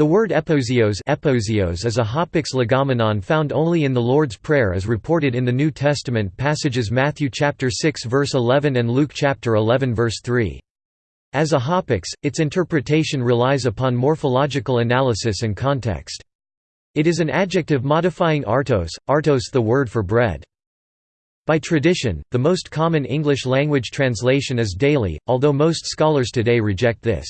The word epiousios, epiousios is a hapax legomenon found only in the Lord's Prayer as reported in the New Testament passages Matthew chapter 6 verse 11 and Luke chapter 11 verse 3. As a hapax, its interpretation relies upon morphological analysis and context. It is an adjective modifying artos, artos the word for bread. By tradition, the most common English language translation is daily, although most scholars today reject this.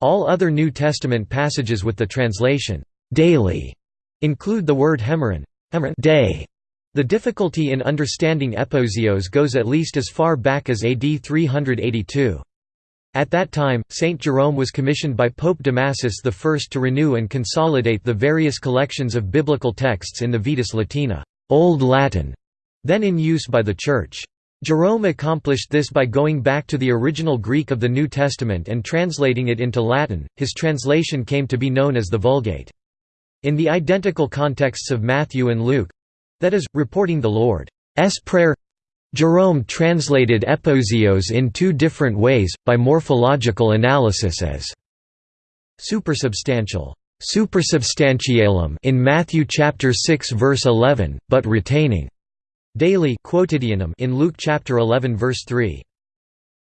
All other New Testament passages with the translation, daily, include the word hemeron, hemeron day. The difficulty in understanding epiousios goes at least as far back as AD 382. At that time, Saint Jerome was commissioned by Pope Damasus I to renew and consolidate the various collections of biblical texts in the Vetus Latina Old Latin", then in use by the Church. Jerome accomplished this by going back to the original Greek of the New Testament and translating it into Latin. His translation came to be known as the Vulgate. In the identical contexts of Matthew and Luke that is, reporting the Lord's Prayer Jerome translated epiousios in two different ways, by morphological analysis as supersubstantial supersubstantialem in Matthew chapter 6 verse 11, but retaining daily quotidianum in Luke chapter 11 verse 3.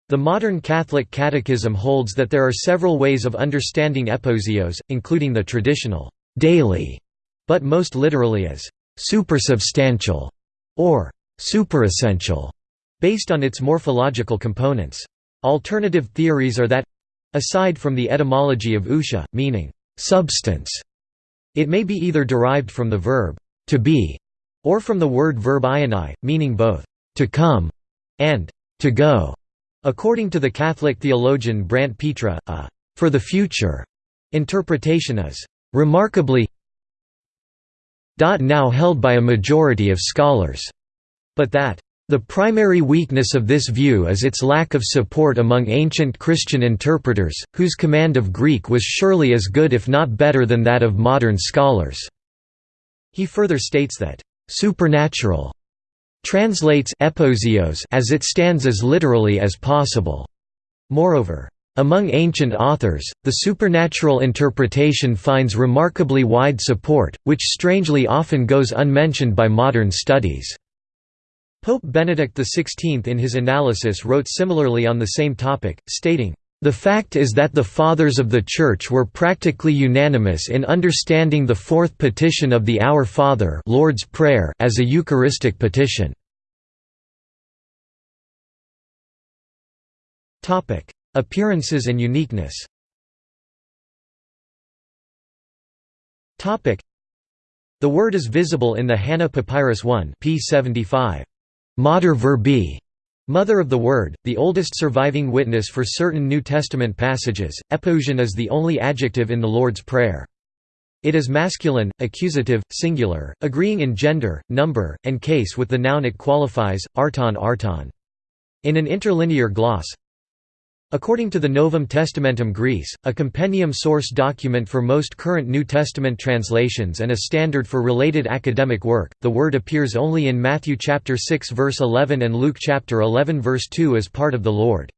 The modern Catholic Catechism holds that there are several ways of understanding epiousios, including the traditional daily, but most literally as supersubstantial or superessential, based on its morphological components. Alternative theories are that aside from the etymology of usha, meaning substance, it may be either derived from the verb to be or from the word verb ioni, meaning both to come and to go. According to the Catholic theologian Brant Pitre, a for the future interpretation is remarkably now held by a majority of scholars, but that the primary weakness of this view is its lack of support among ancient Christian interpreters, whose command of Greek was surely as good if not better than that of modern scholars." He further states that, supernatural translates epiousios as it stands as literally as possible. Moreover, among ancient authors, the supernatural interpretation finds remarkably wide support, which strangely often goes unmentioned by modern studies. Pope Benedict XVI in his analysis wrote similarly on the same topic, stating, the fact is that the Fathers of the Church were practically unanimous in understanding the fourth petition of the Our Father Lord's Prayer as a Eucharistic petition. Appearances and uniqueness The word is visible in the Hanna Papyrus 1 p. 75. Mater Verbi Mother of the Word, the oldest surviving witness for certain New Testament passages, epiousion is the only adjective in the Lord's Prayer. It is masculine, accusative, singular, agreeing in gender, number, and case with the noun it qualifies, arton arton. In an interlinear gloss, According to the Novum Testamentum Graece, a compendium source document for most current New Testament translations and a standard for related academic work, the word appears only in Matthew chapter 6 verse 11 and Luke chapter 11 verse 2 as part of the Lord's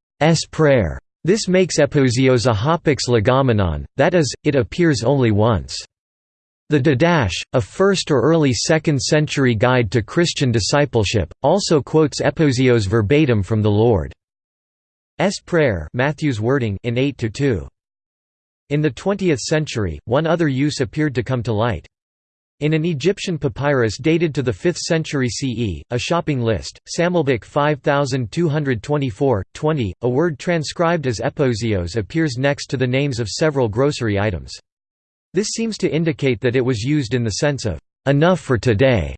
Prayer. This makes epiousios a hapax legomenon, that is, it appears only once. The Didache, a 1st or early 2nd century guide to Christian discipleship, also quotes epiousios verbatim from the Lord. S prayer Matthew's wording in 8 to 2. In the 20th century, one other use appeared to come to light. In an Egyptian papyrus dated to the 5th century CE, a shopping list, Sammelbuch 5224, 20, a word transcribed as epiousios appears next to the names of several grocery items. This seems to indicate that it was used in the sense of, "...enough for today",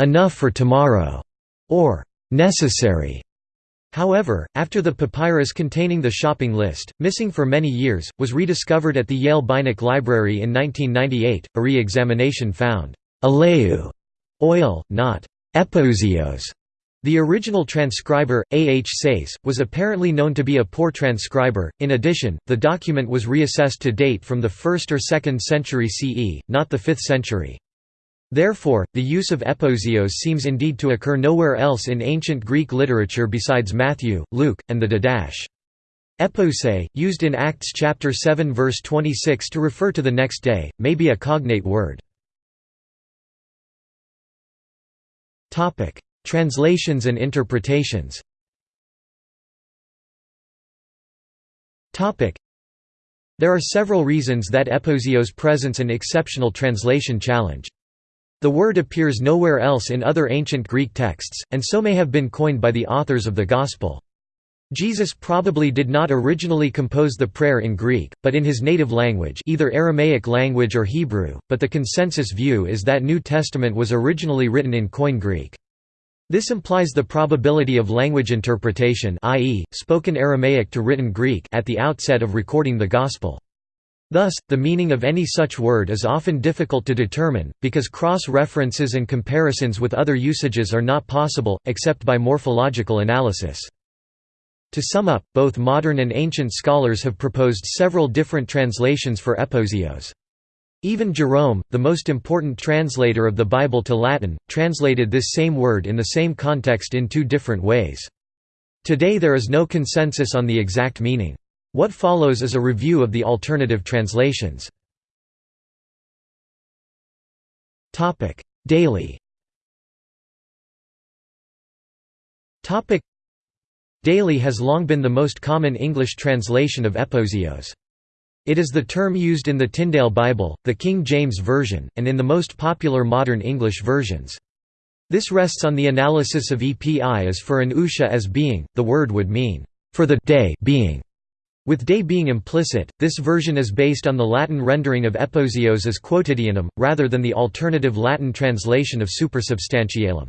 "...enough for tomorrow", or "...necessary". However, after the papyrus containing the shopping list, missing for many years, was rediscovered at the Yale Beinecke Library in 1998, a re-examination found «aleu» oil, not «epiousios». The original transcriber, A. H. Sayce, was apparently known to be a poor transcriber. In addition, the document was reassessed to date from the 1st or 2nd century CE, not the 5th century. Therefore, the use of epiousios seems indeed to occur nowhere else in ancient Greek literature besides Matthew, Luke, and the Didache. Epose, used in Acts chapter 7 verse 26 to refer to the next day, may be a cognate word. Translations and interpretations There are several reasons that Epiousios presents an exceptional translation challenge. The word appears nowhere else in other ancient Greek texts, and so may have been coined by the authors of the Gospel. Jesus probably did not originally compose the prayer in Greek, but in his native language either Aramaic language or Hebrew, but the consensus view is that New Testament was originally written in Koine Greek. This implies the probability of language interpretation i.e., spoken Aramaic to written Greek at the outset of recording the Gospel. Thus, the meaning of any such word is often difficult to determine, because cross-references and comparisons with other usages are not possible, except by morphological analysis. To sum up, both modern and ancient scholars have proposed several different translations for epiousios. Even Jerome, the most important translator of the Bible to Latin, translated this same word in the same context in two different ways. Today there is no consensus on the exact meaning. What follows is a review of the alternative translations. Daily Daily has long been the most common English translation of epiousios. It is the term used in the Tyndale Bible, the King James Version, and in the most popular modern English versions. This rests on the analysis of epi as for an usha as being, the word would mean, for the day being. With day being implicit, this version is based on the Latin rendering of epiousios as quotidianum, rather than the alternative Latin translation of supersubstantialem.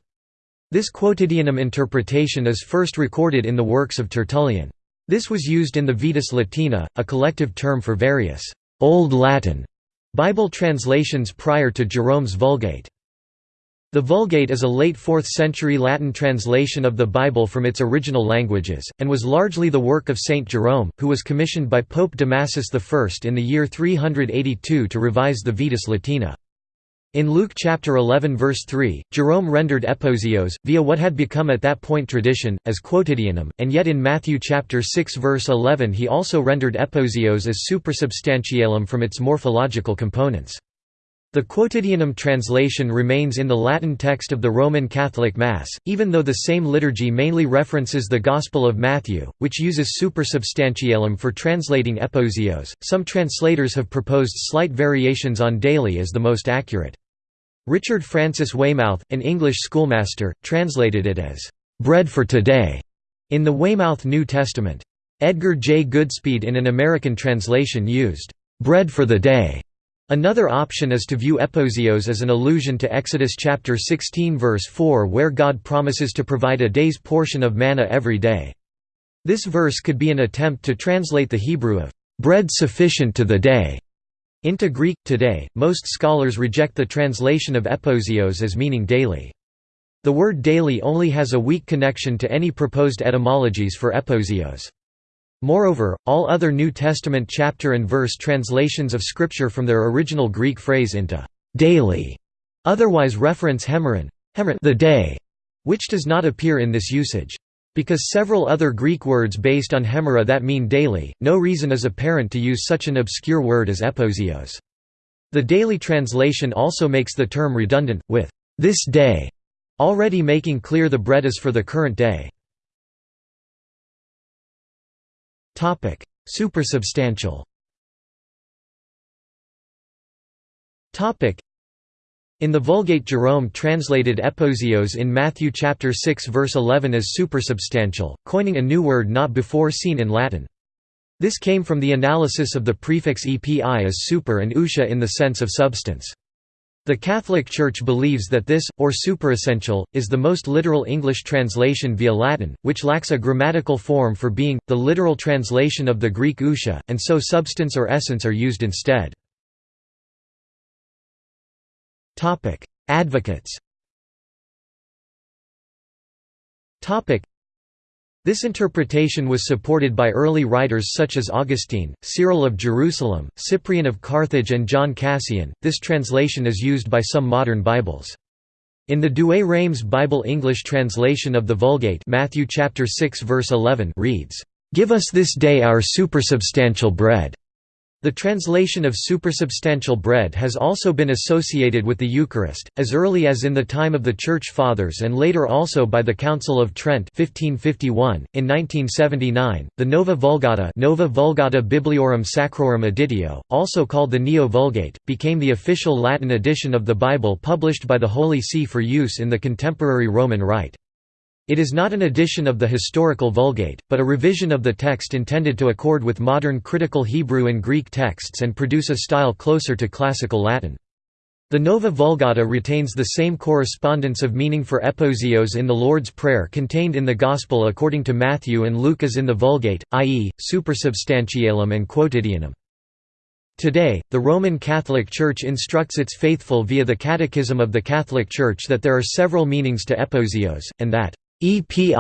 This quotidianum interpretation is first recorded in the works of Tertullian. This was used in the Vetus Latina, a collective term for various Old Latin Bible translations prior to Jerome's Vulgate. The Vulgate is a late 4th century Latin translation of the Bible from its original languages, and was largely the work of Saint Jerome, who was commissioned by Pope Damasus I in the year 382 to revise the Vetus Latina. In Luke chapter 11 verse 3, Jerome rendered epiousios, via what had become at that point tradition, as quotidianum, and yet in Matthew chapter 6 verse 11 he also rendered epiousios as supersubstantialem from its morphological components. The quotidianum translation remains in the Latin text of the Roman Catholic Mass, even though the same liturgy mainly references the Gospel of Matthew, which uses supersubstantialem for translating epiousios. Some translators have proposed slight variations on daily as the most accurate. Richard Francis Weymouth, an English schoolmaster, translated it as, "...bread for today", in the Weymouth New Testament. Edgar J. Goodspeed in an American translation used, "...bread for the day". Another option is to view epiousios as an allusion to Exodus chapter 16 verse 4 where God promises to provide a day's portion of manna every day. This verse could be an attempt to translate the Hebrew of, "...bread sufficient to the day", into Greek. Today, most scholars reject the translation of epiousios as meaning daily. The word daily only has a weak connection to any proposed etymologies for epiousios. Moreover, all other New Testament chapter and verse translations of Scripture from their original Greek phrase into daily otherwise reference hemeron, the day, which does not appear in this usage. Because several other Greek words based on hemera that mean daily, no reason is apparent to use such an obscure word as epiousios. The daily translation also makes the term redundant, with this day already making clear the bread is for the current day. Supersubstantial in the Vulgate Jerome translated epiousios in Matthew chapter 6 verse 11 as supersubstantial, coining a new word not before seen in Latin. This came from the analysis of the prefix epi as super and usha in the sense of substance. The Catholic Church believes that this, or superessential, is the most literal English translation via Latin, which lacks a grammatical form for being, the literal translation of the Greek usha, and so substance or essence are used instead. Advocates this interpretation was supported by early writers such as Augustine, Cyril of Jerusalem, Cyprian of Carthage and John Cassian. This translation is used by some modern Bibles. In the Douay-Rheims Bible English translation of the Vulgate Matthew chapter 6 verse 11 reads, "'Give us this day our supersubstantial bread' The translation of supersubstantial bread has also been associated with the Eucharist, as early as in the time of the Church Fathers and later also by the Council of Trent 1551. .In 1979, the Nova Vulgata Nova Vulgata Bibliorum Sacrorum Editio, also called the Neo-Vulgate, became the official Latin edition of the Bible published by the Holy See for use in the contemporary Roman Rite. It is not an edition of the historical Vulgate, but a revision of the text intended to accord with modern critical Hebrew and Greek texts and produce a style closer to classical Latin. The Nova Vulgata retains the same correspondence of meaning for epiousios in the Lord's Prayer contained in the Gospel according to Matthew and Luke as in the Vulgate, i.e., supersubstantialem and quotidianum. Today, the Roman Catholic Church instructs its faithful via the Catechism of the Catholic Church that there are several meanings to epiousios, and that Epi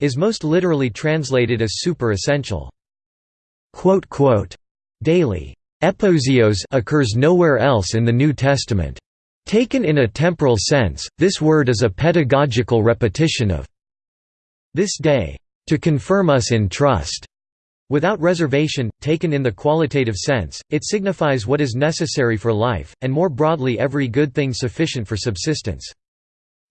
is most literally translated as super essential. Daily epiousios occurs nowhere else in the New Testament. Taken in a temporal sense, this word is a pedagogical repetition of this day, to confirm us in trust. Without reservation, taken in the qualitative sense, it signifies what is necessary for life, and more broadly every good thing sufficient for subsistence.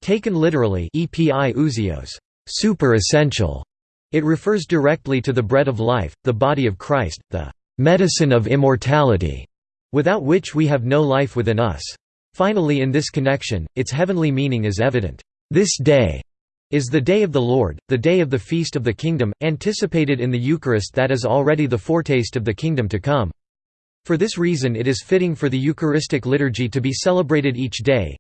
Taken literally epi ousios, super essential, it refers directly to the bread of life, the body of Christ, the medicine of immortality, without which we have no life within us. Finally in this connection, its heavenly meaning is evident. This day is the day of the Lord, the day of the feast of the kingdom, anticipated in the Eucharist that is already the foretaste of the kingdom to come. For this reason it is fitting for the Eucharistic liturgy to be celebrated each day,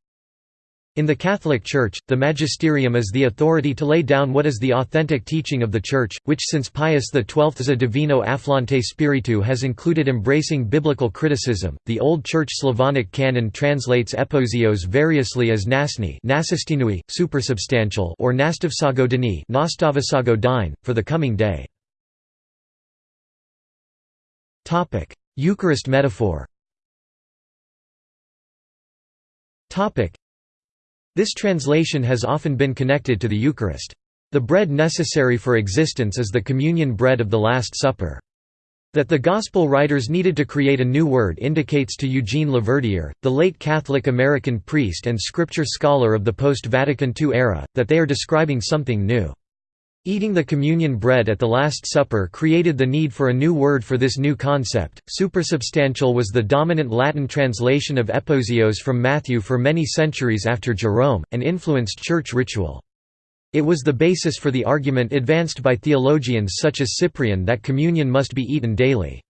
in the Catholic Church, the magisterium is the authority to lay down what is the authentic teaching of the Church, which since Pius XII's A Divino Afflante Spiritu has included embracing biblical criticism. The Old Church Slavonic canon translates epiousios variously as nasni, nasistinui, supersubstantial, or nastavsagodini, nastavsagodine, for the coming day. Topic: Eucharist metaphor. Topic: this translation has often been connected to the Eucharist. The bread necessary for existence is the communion bread of the Last Supper. That the Gospel writers needed to create a new word indicates to Eugene LaVerdiere, the late Catholic American priest and scripture scholar of the post-Vatican II era, that they are describing something new. Eating the communion bread at the Last Supper created the need for a new word for this new concept. Supersubstantial was the dominant Latin translation of epiousios from Matthew for many centuries after Jerome, and influenced church ritual. It was the basis for the argument advanced by theologians such as Cyprian that communion must be eaten daily.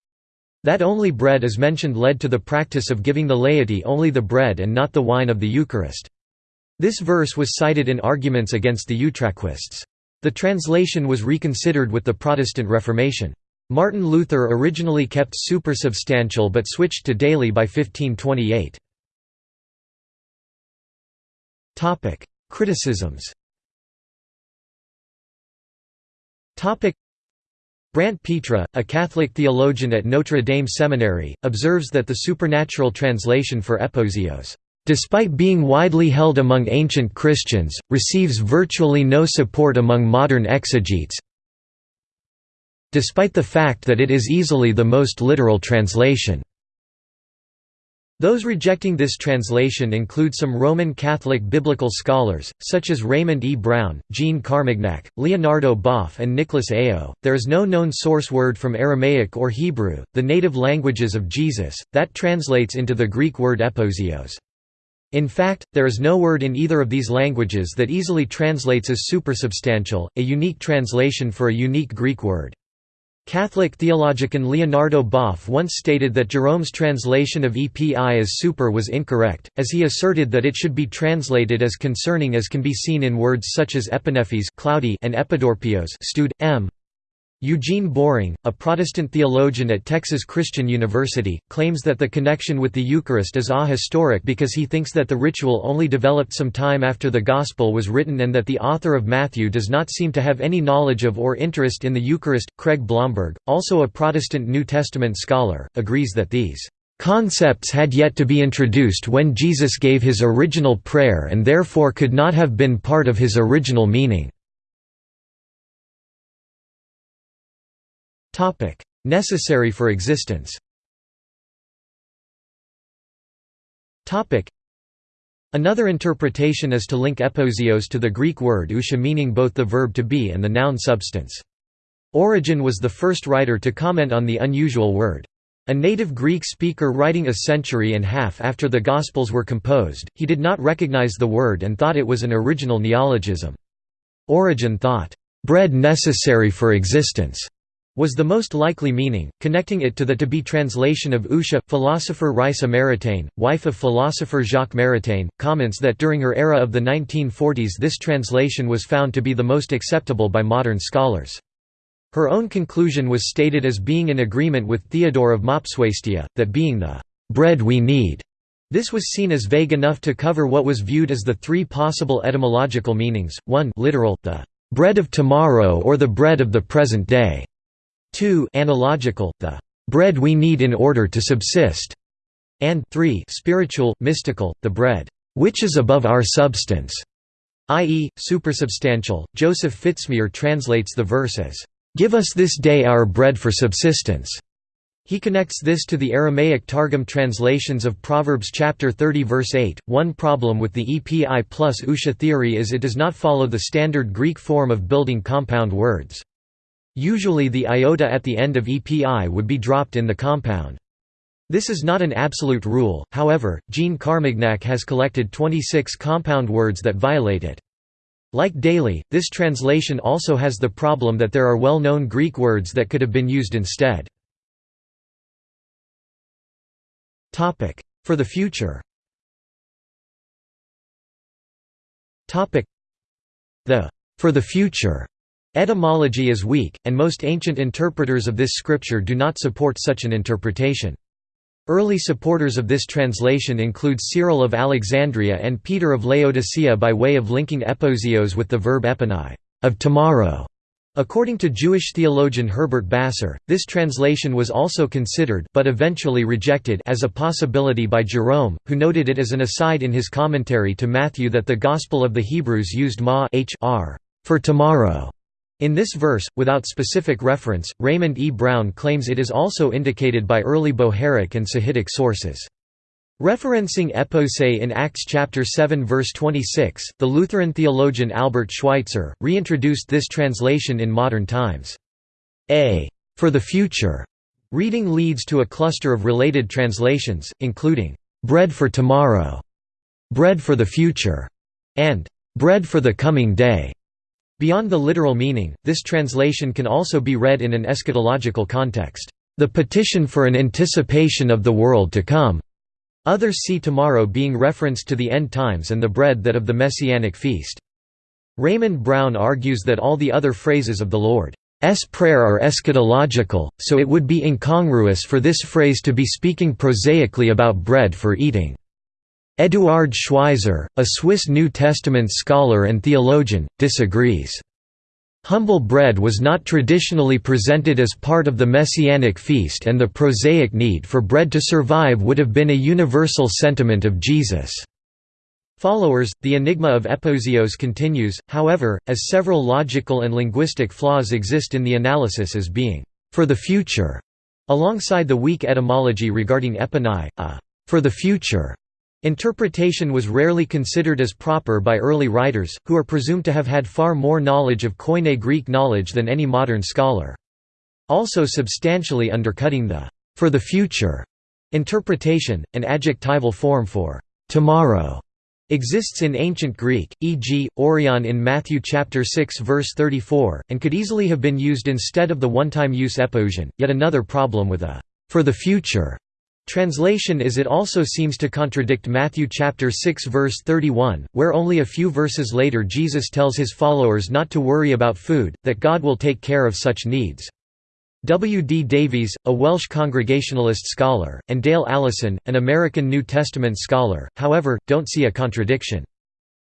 That only bread is mentioned led to the practice of giving the laity only the bread and not the wine of the Eucharist. This verse was cited in arguments against the Utraquists. The translation was reconsidered with the Protestant Reformation. Martin Luther originally kept supersubstantial but switched to daily by 1528. Criticisms Brant Pitre, a Catholic theologian at Notre Dame Seminary, observes that the supernatural translation for epiousios despite being widely held among ancient Christians, receives virtually no support among modern exegetes despite the fact that it is easily the most literal translation. Those rejecting this translation include some Roman Catholic biblical scholars, such as Raymond E. Brown, Jean Carmignac, Leonardo Boff, and Nicholas Ayo. There is no known source word from Aramaic or Hebrew, the native languages of Jesus, that translates into the Greek word epiousios. In fact, there is no word in either of these languages that easily translates as supersubstantial, a unique translation for a unique Greek word. Catholic theologian Leonardo Boff once stated that Jerome's translation of epi as super was incorrect, as he asserted that it should be translated as concerning as can be seen in words such as epinephes cloudy and epidorpios stewed, m. Eugene Boring, a Protestant theologian at Texas Christian University, claims that the connection with the Eucharist is ahistoric because he thinks that the ritual only developed some time after the Gospel was written and that the author of Matthew does not seem to have any knowledge of or interest in the Eucharist. Craig Blomberg, also a Protestant New Testament scholar, agrees that these concepts had yet to be introduced when Jesus gave his original prayer and therefore could not have been part of his original meaning. Necessary for existence Another interpretation is to link epiousios to the Greek word ousia meaning both the verb to be and the noun substance. Origen was the first writer to comment on the unusual word. A native Greek speaker writing a century and a half after the Gospels were composed, he did not recognize the word and thought it was an original neologism. Origen thought, "...bread necessary for existence." Was the most likely meaning, connecting it to the to-be translation of Usha. Philosopher Raissa Maritain, wife of philosopher Jacques Maritain, comments that during her era of the 1940s this translation was found to be the most acceptable by modern scholars. Her own conclusion was stated as being in agreement with Theodore of Mopsuestia, that being the «bread we need», this was seen as vague enough to cover what was viewed as the three possible etymological meanings, 1 literal, the «bread of tomorrow or the bread of the present day», 2 analogical, the bread we need in order to subsist, and 3 spiritual, mystical, the bread which is above our substance, i.e., supersubstantial. Joseph Fitzmyer translates the verse as, Give us this day our bread for subsistence. He connects this to the Aramaic Targum translations of Proverbs chapter 30 verse 8. One problem with the EPI plus Usha theory is it does not follow the standard Greek form of building compound words. Usually the iota at the end of EPI would be dropped in the compound. This is not an absolute rule, however, Jean Carmignac has collected 26 compound words that violate it. Like Daly, this translation also has the problem that there are well-known Greek words that could have been used instead. For the future The «for the future» Etymology is weak, and most ancient interpreters of this scripture do not support such an interpretation. Early supporters of this translation include Cyril of Alexandria and Peter of Laodicea by way of linking epiousios with the verb epinai of tomorrow". According to Jewish theologian Herbert Basser, this translation was also considered but eventually rejected as a possibility by Jerome, who noted it as an aside in his commentary to Matthew that the Gospel of the Hebrews used ma h r for tomorrow in this verse, without specific reference, Raymond E. Brown claims it is also indicated by early Bohairic and Sahidic sources. Referencing epose in Acts chapter 7 verse 26, the Lutheran theologian Albert Schweitzer, reintroduced this translation in modern times. A for the future reading leads to a cluster of related translations, including bread for tomorrow, bread for the future, and bread for the coming day. Beyond the literal meaning, this translation can also be read in an eschatological context, "...the petition for an anticipation of the world to come." Others see tomorrow being referenced to the end times and the bread that of the Messianic feast. Raymond Brown argues that all the other phrases of the Lord's prayer are eschatological, so it would be incongruous for this phrase to be speaking prosaically about bread for eating. Eduard Schweizer, a Swiss New Testament scholar and theologian, disagrees. Humble bread was not traditionally presented as part of the Messianic feast and the prosaic need for bread to survive would have been a universal sentiment of Jesus' followers. The enigma of epiousios continues, however, as several logical and linguistic flaws exist in the analysis as being for the future, alongside the weak etymology regarding epinai, a for the future Interpretation was rarely considered as proper by early writers, who are presumed to have had far more knowledge of Koine Greek knowledge than any modern scholar. Also substantially undercutting the «for the future» interpretation, an adjectival form for «tomorrow» exists in ancient Greek, e.g., Orion in Matthew chapter 6 verse 34, and could easily have been used instead of the one-time use epiousion. Yet another problem with a «for the future» Translation is it also seems to contradict Matthew chapter 6 verse 31, where only a few verses later Jesus tells his followers not to worry about food, that God will take care of such needs. W. D. Davies, a Welsh Congregationalist scholar, and Dale Allison, an American New Testament scholar, however, don't see a contradiction.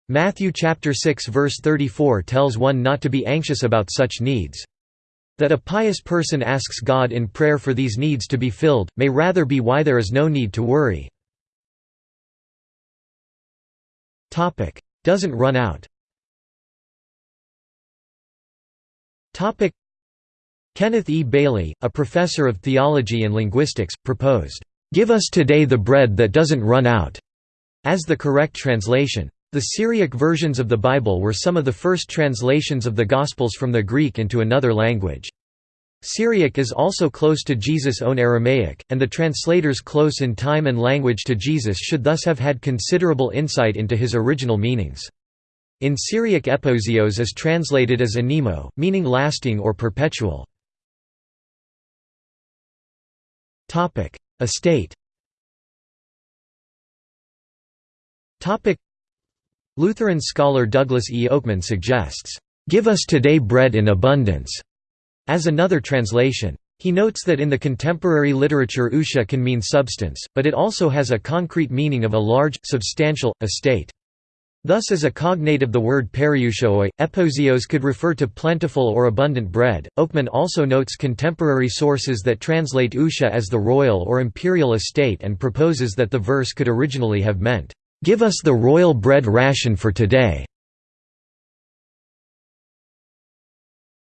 Matthew chapter 6 verse 34 tells one not to be anxious about such needs. That a pious person asks God in prayer for these needs to be filled, may rather be why there is no need to worry. Doesn't run out Kenneth E. Bailey, a professor of theology and linguistics, proposed, "'Give us today the bread that doesn't run out' as the correct translation. The Syriac versions of the Bible were some of the first translations of the Gospels from the Greek into another language. Syriac is also close to Jesus' own Aramaic, and the translators close in time and language to Jesus should thus have had considerable insight into his original meanings. In Syriac epiousios is translated as anemo, meaning lasting or perpetual. Estate Lutheran scholar Douglas E. Oakman suggests, "...give us today bread in abundance." As another translation. He notes that in the contemporary literature usha can mean substance, but it also has a concrete meaning of a large, substantial, estate. Thus as a cognate of the word periousioi, epiousios could refer to plentiful or abundant bread. Oakman also notes contemporary sources that translate usha as the royal or imperial estate and proposes that the verse could originally have meant, "'Give us the royal bread ration for today'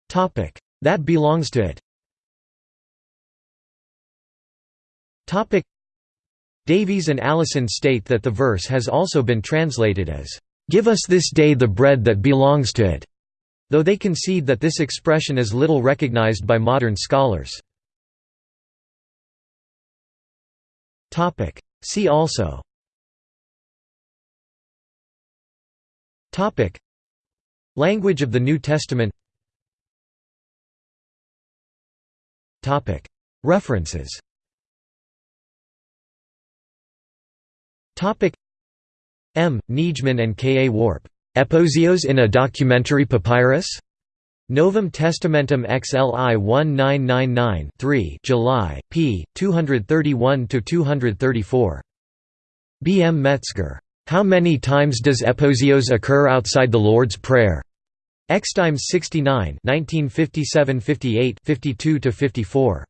Topic That belongs to it. Topic Davies and Allison state that the verse has also been translated as, "'Give us this day the bread that belongs to it'", though they concede that this expression is little recognized by modern scholars. Topic See also Language of the New Testament Topic: References Topic: M. Nijman and K. A. Worp. Epiousios in a documentary papyrus? Novum Testamentum XLI 1999 3 July, p. 231–234. B. M. Metzger. How many times does epiousios occur outside the Lord's Prayer? Extimes 69 1957–58 52–54.